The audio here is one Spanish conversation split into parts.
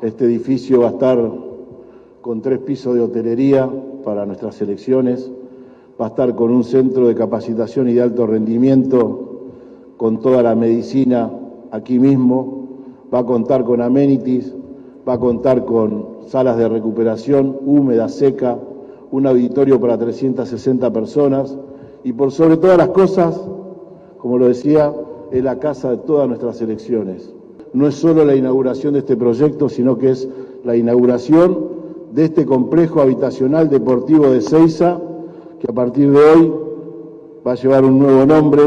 Este edificio va a estar con tres pisos de hotelería para nuestras elecciones, va a estar con un centro de capacitación y de alto rendimiento con toda la medicina aquí mismo, va a contar con amenities, va a contar con salas de recuperación húmeda, seca, un auditorio para 360 personas. Y por sobre todas las cosas, como lo decía, es la casa de todas nuestras elecciones. No es solo la inauguración de este proyecto, sino que es la inauguración de este complejo habitacional deportivo de Ceiza, que a partir de hoy va a llevar un nuevo nombre,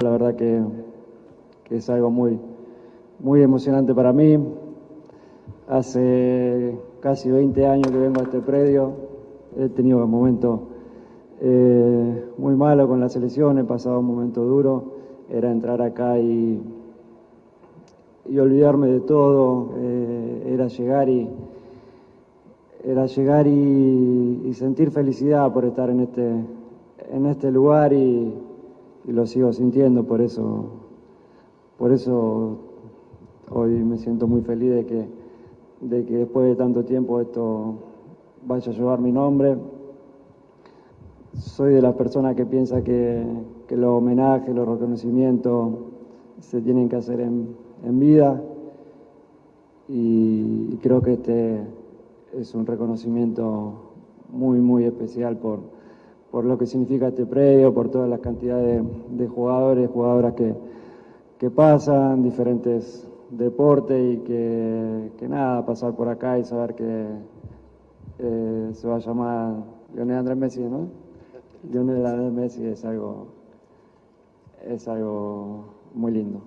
La verdad que, que, es algo muy, muy emocionante para mí. Hace casi 20 años que vengo a este predio. He tenido momentos eh, muy malos con la selección, he pasado un momento duro. Era entrar acá y, y olvidarme de todo. Eh, era llegar y era llegar y, sentir felicidad por estar en este, en este lugar y, y lo sigo sintiendo, por eso, por eso hoy me siento muy feliz de que, de que después de tanto tiempo esto vaya a llevar mi nombre. Soy de las personas que piensa que, los homenajes, los reconocimientos se tienen que hacer en, vida y creo que este es un reconocimiento muy, muy especial por, por lo que significa este predio, por todas las cantidades de, jugadores, jugadoras que, pasan, diferentes deportes y que, que, nada, pasar por acá y saber que eh, se va a llamar Lionel Andrés Messi, ¿no? Lionel Andrés Messi es algo, es algo muy lindo.